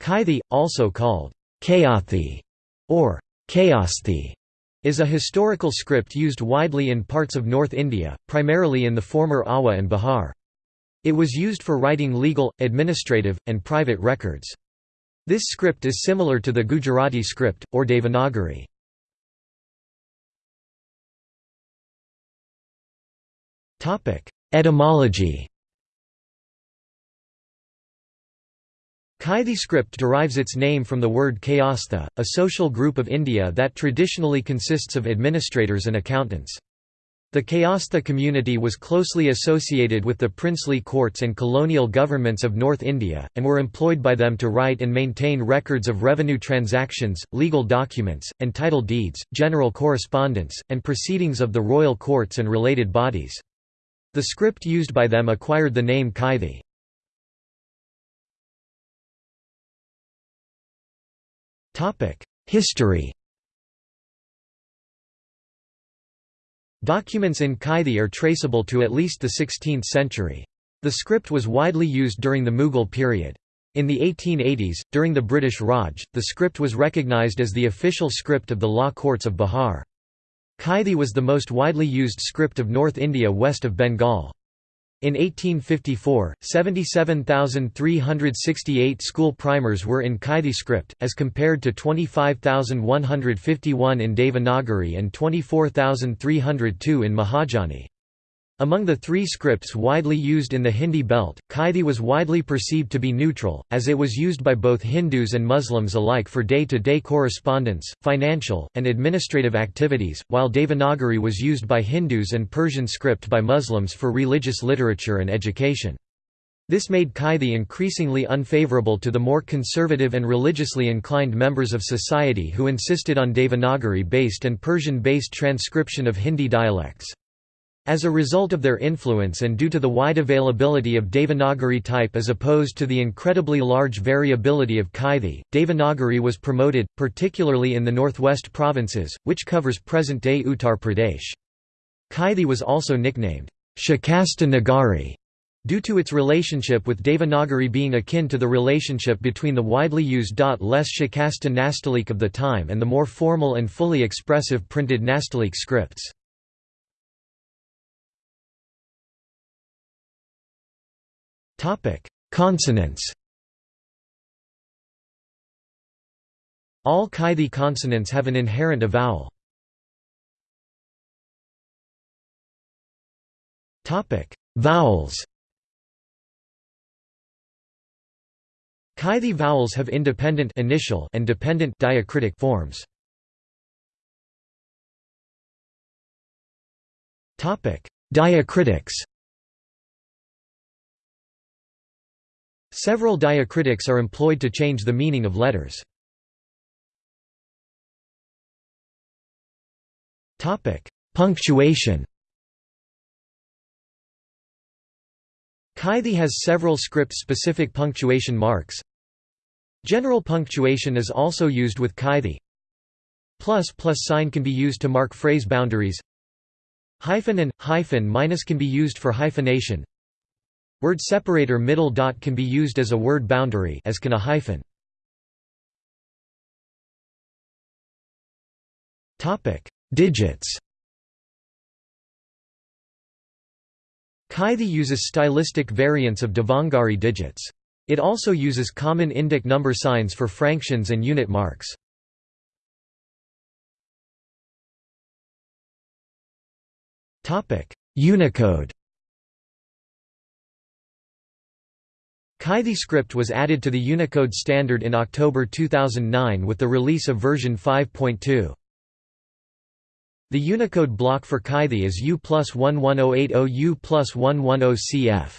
Kaithi, also called Kayathi or Kayasthi, is a historical script used widely in parts of North India, primarily in the former Awadh and Bihar. It was used for writing legal, administrative, and private records. This script is similar to the Gujarati script, or Devanagari. Etymology Kaithi script derives its name from the word Kayastha, a social group of India that traditionally consists of administrators and accountants. The Kayastha community was closely associated with the princely courts and colonial governments of North India, and were employed by them to write and maintain records of revenue transactions, legal documents, and title deeds, general correspondence, and proceedings of the royal courts and related bodies. The script used by them acquired the name Kaithi. History Documents in Kaithi are traceable to at least the 16th century. The script was widely used during the Mughal period. In the 1880s, during the British Raj, the script was recognised as the official script of the law courts of Bihar. Kaithi was the most widely used script of North India west of Bengal. In 1854, 77,368 school primers were in Kaithi script, as compared to 25,151 in Devanagari and 24,302 in Mahajani. Among the three scripts widely used in the Hindi belt, Kaithi was widely perceived to be neutral, as it was used by both Hindus and Muslims alike for day-to-day -day correspondence, financial, and administrative activities, while Devanagari was used by Hindus and Persian script by Muslims for religious literature and education. This made Kaithi increasingly unfavorable to the more conservative and religiously inclined members of society who insisted on Devanagari-based and Persian-based transcription of Hindi dialects. As a result of their influence and due to the wide availability of Devanagari type as opposed to the incredibly large variability of Kaithi, Devanagari was promoted, particularly in the northwest provinces, which covers present-day Uttar Pradesh. Kaithi was also nicknamed Shikasta Nagari due to its relationship with Devanagari being akin to the relationship between the widely used less Shikasta Nastalik of the time and the more formal and fully expressive printed Nastalik scripts. Topic: Consonants. All Kaithi consonants have an inherent vowel. Topic: Vowels. Kaithi vowels have independent initial and dependent diacritic forms. Topic: Diacritics. Several diacritics are employed to change the meaning of letters. Punctuation Kaithi has several script-specific punctuation marks. General punctuation is also used with Kaithi. Plus plus sign can be used to mark phrase boundaries. Hyphen and hyphen minus can be used for hyphenation. Word separator middle dot can be used as a word boundary as can a hyphen. Topic: Digits. Kaithi uses stylistic variants of Devanagari digits. It also uses common Indic number signs for fractions and unit marks. Unicode Kaithi script was added to the Unicode standard in October 2009 with the release of version 5.2. The Unicode block for Kaithi is U plus 11080 U plus 110 CF.